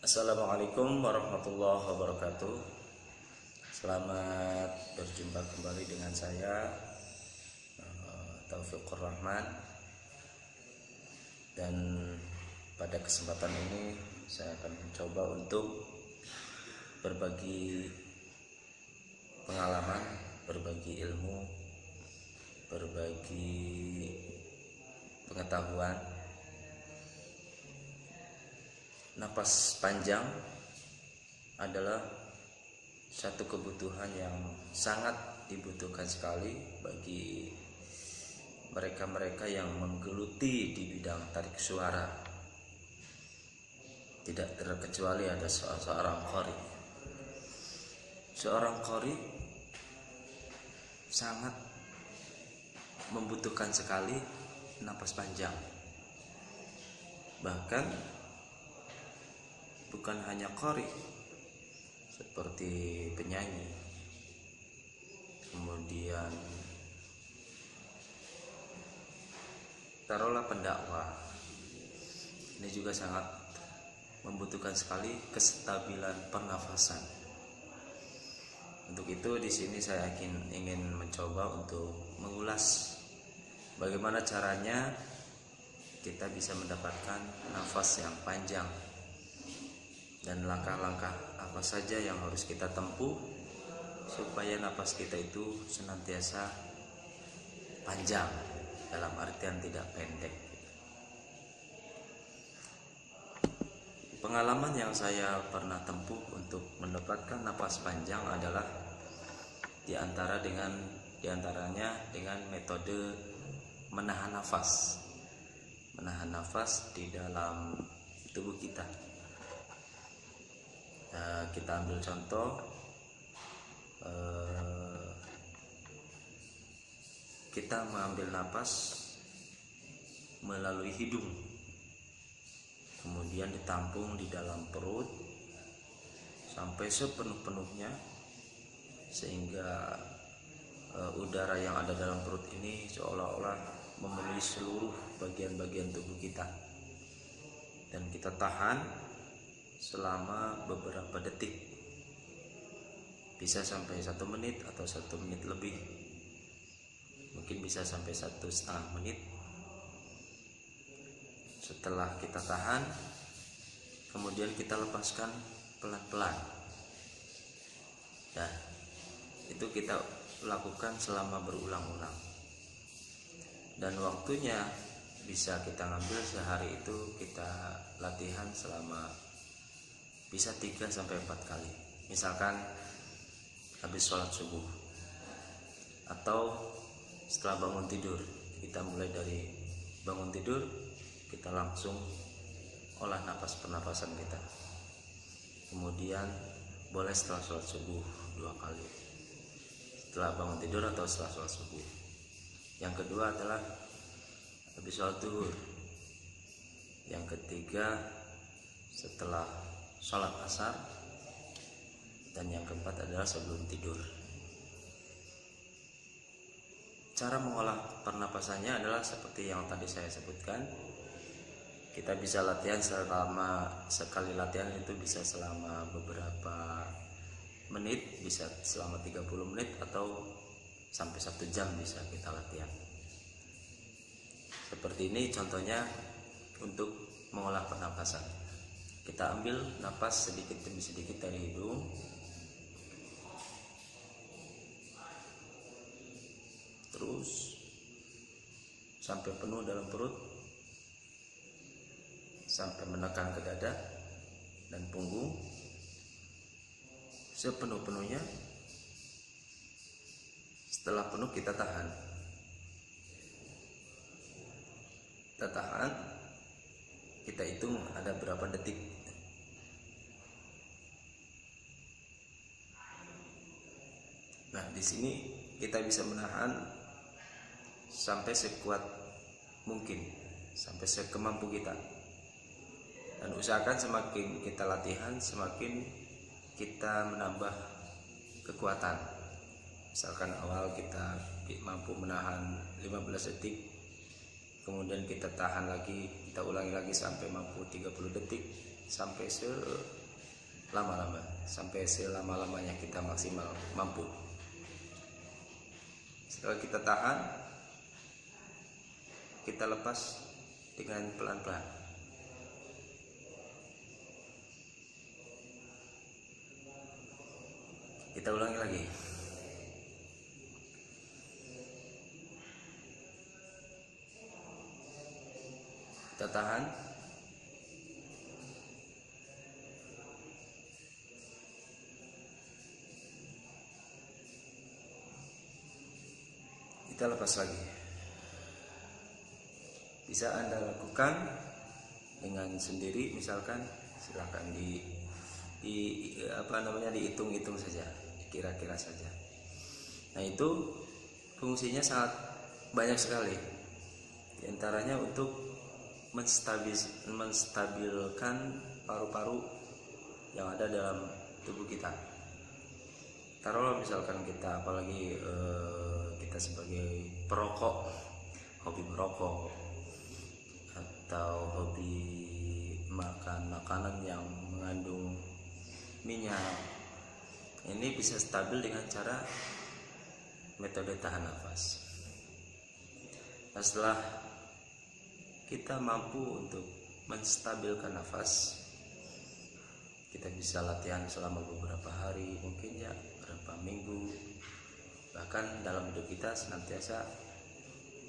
Assalamualaikum warahmatullahi wabarakatuh. Selamat berjumpa kembali dengan saya eh, Taufiqur Rahman Dan pada kesempatan ini saya akan mencoba untuk berbagi pengalaman, berbagi ilmu, berbagi pengetahuan napas panjang adalah satu kebutuhan yang sangat dibutuhkan sekali bagi mereka-mereka yang menggeluti di bidang tarik suara. Tidak terkecuali ada seorang kori. Seorang kori sangat membutuhkan sekali napas panjang. Bahkan bukan hanya kori seperti penyanyi. Kemudian taruhlah pendakwah. Ini juga sangat membutuhkan sekali kestabilan pernafasan. Untuk itu di sini saya ingin ingin mencoba untuk mengulas bagaimana caranya kita bisa mendapatkan nafas yang panjang dan langkah-langkah apa saja yang harus kita tempuh supaya napas kita itu senantiasa panjang dalam artian tidak pendek. Pengalaman yang saya pernah tempuh untuk mendapatkan napas panjang adalah di antara dengan di antaranya dengan metode menahan nafas. Menahan nafas di dalam tubuh kita Nah, kita ambil contoh eh, kita mengambil napas melalui hidung kemudian ditampung di dalam perut sampai sepenuh-penuhnya sehingga uh, udara yang ada dalam perut ini seolah-olah memenuhi seluruh bagian-bagian tubuh kita. Dan kita tahan selama beberapa detik. Bisa sampai satu menit atau satu menit lebih. Mungkin bisa sampai satu setengah menit. Setelah kita tahan kemudian kita lepaskan pelan-pelan. Dan itu kita lakukan selama berulang-ulang. Dan waktunya bisa kita ngambil sehari itu kita latihan selama bisa 3 sampai 4 kali. Misalkan habis sholat subuh. Atau setelah bangun tidur kita mulai dari bangun tidur kita langsung olah nafas pernapasan kita. Kemudian boleh setelah sholat subuh dua kali. Setelah bangun tidur atau setelah sholat subuh. Yang kedua adalah habis sholat duhur. Yang ketiga setelah sholat asar. Dan yang keempat adalah sebelum tidur. Cara mengolah pernapasannya adalah seperti yang tadi saya sebutkan. Kita bisa latihan selama sekali latihan itu bisa selama beberapa menit bisa selama 30 menit atau sampai satu jam bisa kita latihan. Seperti ini contohnya untuk mengolah pernapasan kita ambil napas sedikit demi sedikit dari hidung. Terus sampai penuh dalam perut sampai menekan ke dada dan punggung sepenuh-penuhnya. Setelah penuh kita tahan. Kita tahan kita hitung ada berapa detik nah di sini kita bisa menahan sampai sekuat mungkin sampai sekemampu kita. Dan usahakan semakin kita latihan semakin kita menambah kekuatan. Misalkan awal kita mampu menahan 15 detik kemudian kita tahan lagi kita ulangi lagi sampai mampu 30 detik sampai selama-lama sampai selama-lamanya kita maksimal mampu setelah kita tahan. Kita lepas dengan pelan-pelan. Kita ulangi lagi. Kita tahan kita lepas lagi. Bisa anda lakukan dengan sendiri misalkan silahkan di di apa namanya dihitung-hitung saja kira-kira saja. Nah itu fungsinya sangat banyak sekali. Di antaranya untuk menstabil, menstabilkan paru-paru yang ada dalam tubuh kita. Taruhlah misalkan kita apalagi eh, sebagai perokok hobi merokok atau hobi makan makanan yang mengandung minyak. Ini bisa stabil dengan cara metode tahan nafas. Nah, setelah kita mampu untuk menstabilkan nafas kita bisa latihan selama beberapa hari mungkin ya dalam hidup kita senantiasa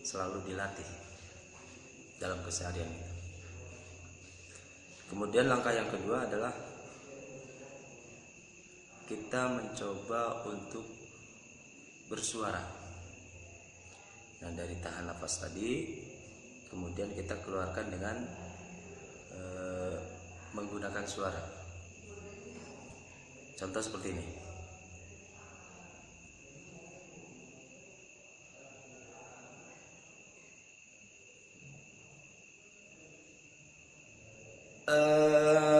selalu dilatih dalam keseharian kita. Kemudian langkah yang kedua adalah kita mencoba untuk bersuara. Nah dari tahan nafas tadi kemudian kita keluarkan dengan e, menggunakan suara. Contoh seperti ini usahakan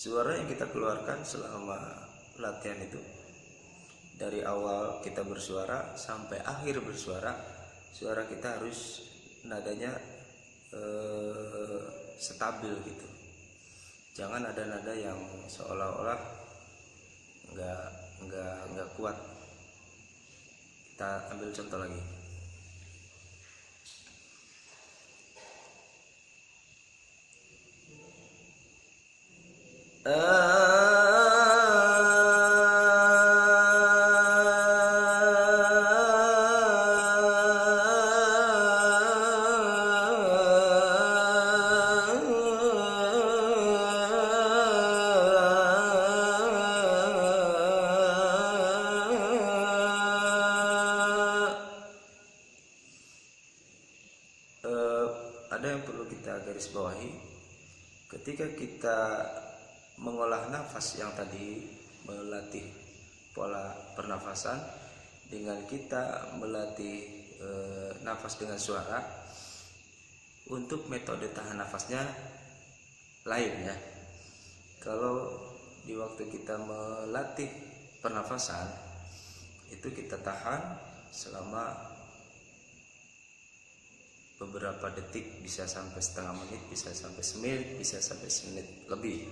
suara yang kita keluarkan selama latihan itu dari awal kita bersuara sampai akhir bersuara suara kita harus nadanya eh, stabil gitu. Jangan ada nada yang seolah-olah nggak nggak nggak kuat. Kita ambil contoh lagi ada yang perlu kita garis bawahi. Ketika kita mengolah nafas yang tadi melatih pola pernafasan dengan kita melatih e, nafas dengan suara untuk metode tahan nafasnya lain ya. Kalau di waktu kita melatih pernafasan itu kita tahan selama beberapa detik bisa sampai setengah menit bisa sampai semenit bisa sampai semenit lebih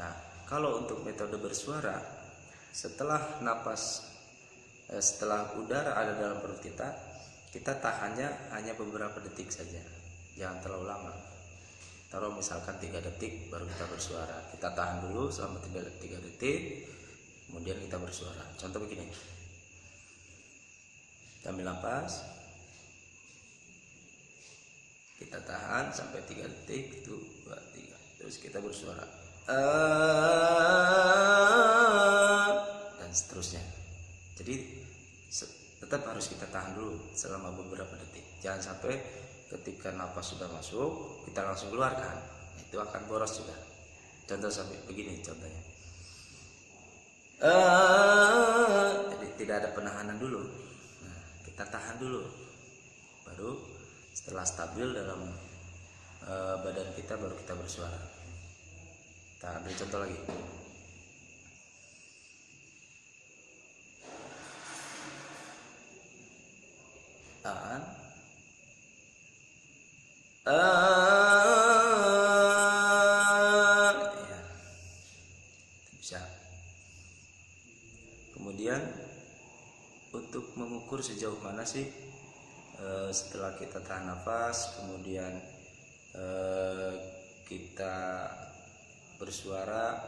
nah kalau untuk metode bersuara setelah napas eh, setelah udara ada dalam perut kita kita tahannya hanya beberapa detik saja. Jangan terlalu lama. Taruh misalkan tiga detik baru kita bersuara. Kita tahan dulu selama tiga detik kemudian kita bersuara. Contoh begini. Ambil napas. Kita tahan sampai tiga detik itu dua tiga. Terus kita bersuara dan seterusnya. Jadi tetap harus kita tahan dulu selama beberapa detik. Jangan sampai ketika nafas sudah masuk kita langsung keluarkan. Itu akan boros juga. Contoh sampai begini contohnya. Eh. Jadi tidak ada penahanan dulu. Nah, kita tahan dulu. Baru setelah stabil dalam eh, badan kita baru kita bersuara kita ambil contoh lagi. Ah, ya. bisa. Kemudian untuk mengukur sejauh mana sih eh, setelah kita tahan nafas kemudian eh, kita bersuara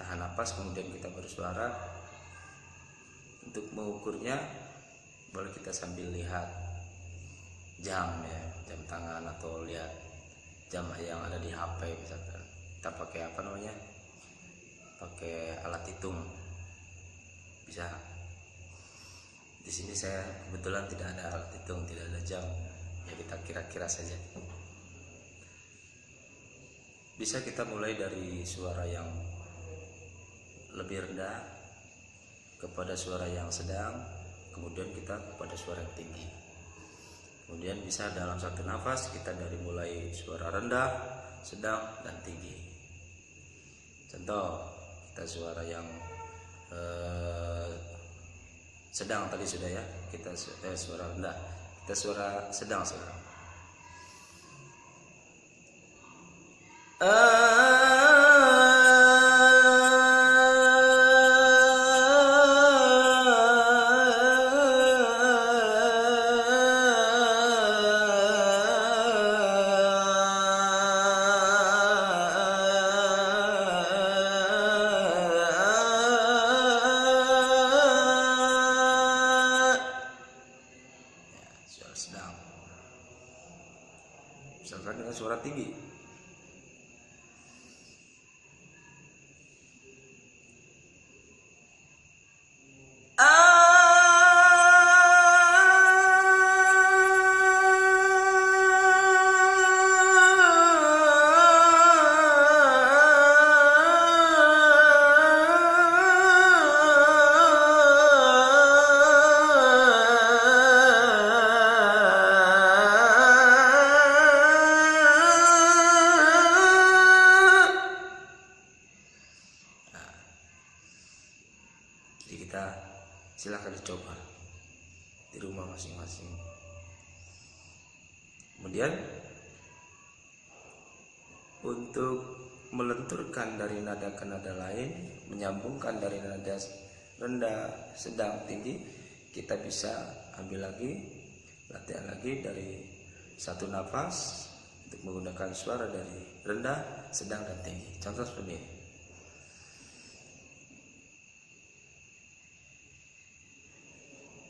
tahan nafas kemudian kita bersuara. Untuk mengukurnya boleh kita sambil lihat jam ya jam tangan atau lihat jam yang ada di HP misalkan. Kita pakai apa namanya? Pakai alat hitung. Bisa. Di sini saya kebetulan tidak ada alat hitung tidak ada jam. Ya kita kira-kira saja bisa kita mulai dari suara yang lebih rendah kepada suara yang sedang kemudian kita kepada suara yang tinggi. Kemudian bisa dalam satu nafas kita dari mulai suara rendah sedang dan tinggi. Contoh kita suara yang eh, sedang tadi sudah ya kita eh, suara rendah. Kita suara sedang sekarang ya, bisa ambil lagi latihan lagi dari satu nafas untuk menggunakan suara dari rendah, sedang, dan tinggi. Contoh seperti ini.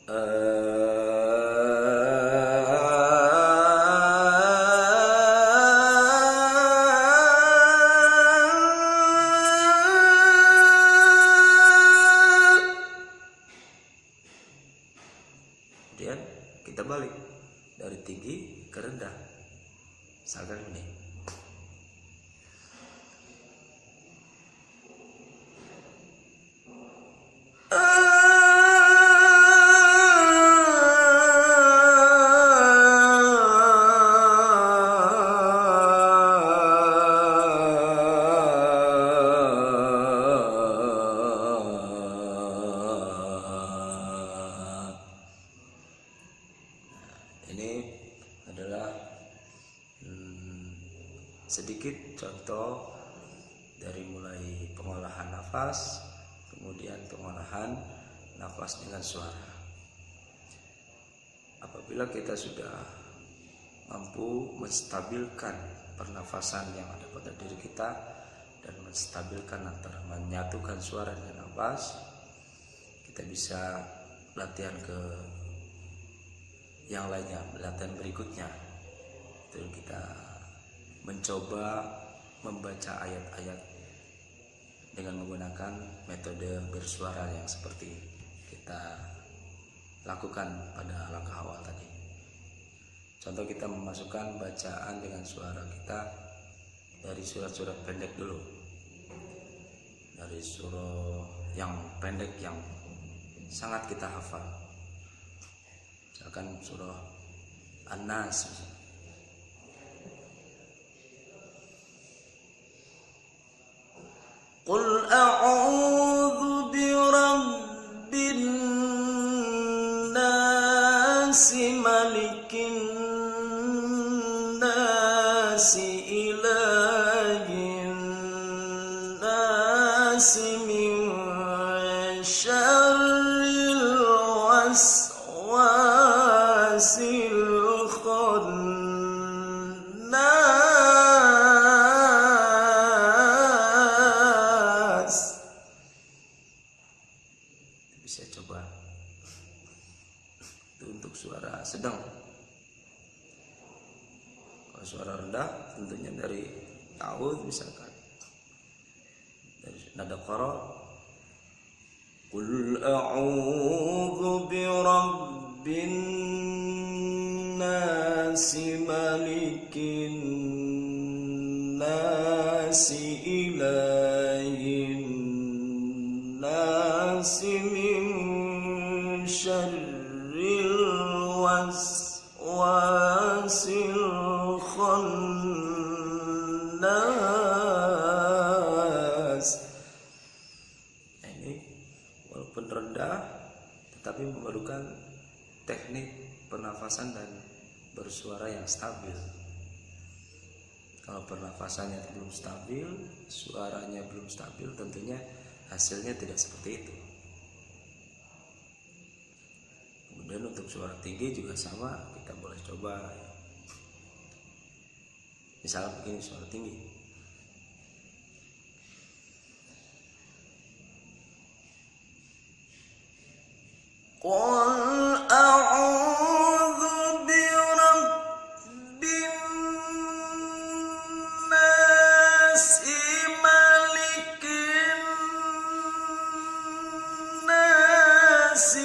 Kemudian nafas dengan suara. Apabila kita sudah mampu menstabilkan pernafasan yang ada pada diri kita dan menstabilkan antara menyatukan suara dengan nafas, kita bisa latihan ke yang lainnya latihan berikutnya itu kita mencoba membaca ayat-ayat dengan menggunakan metode bersuara yang seperti kita lakukan pada langkah awal tadi. Contoh kita memasukkan bacaan dengan suara kita dari surat-surat pendek dulu. Dari surah yang pendek yang sangat kita hafal. Misalkan surah An-Nas Qul a'udzu من شيء بالناس ملك الناس pernafasan dan bersuara yang stabil. Kalau pernafasannya belum stabil, suaranya belum stabil, tentunya hasilnya tidak seperti itu. Kemudian untuk suara tinggi juga sama, kita boleh coba. Misalnya begini suara tinggi. الناس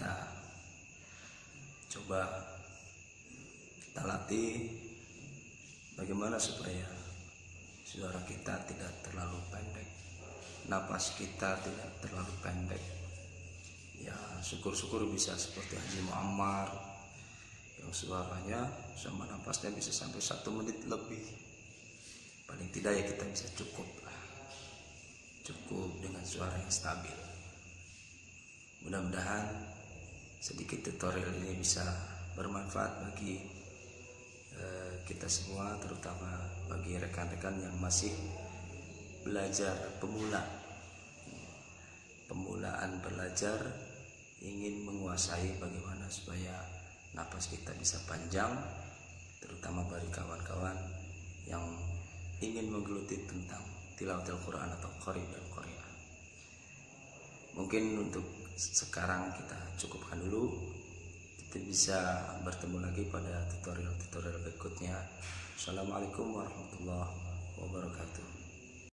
Kita. Coba kita latih bagaimana supaya suara kita tidak terlalu pendek napas kita tidak terlalu pendek. Ya syukur-syukur bisa seperti Haji Muammar yang suaranya sama napasnya bisa sampai satu menit lebih. Paling tidak ya kita bisa cukup cukup dengan suara yang stabil. Mudah-mudahan sedikit tutorial ini bisa bermanfaat bagi eh, kita semua, terutama bagi rekan-rekan yang masih belajar pemula. Pemulaan belajar ingin menguasai bagaimana supaya napas kita bisa panjang, terutama bagi kawan-kawan yang ingin menggeluti tentang tilawatil Quran atau qari dan qari'ah. Mungkin untuk sekarang kita cukupkan dulu. Kita bisa bertemu lagi pada tutorial-tutorial berikutnya. Assalamualaikum warahmatullahi wabarakatuh.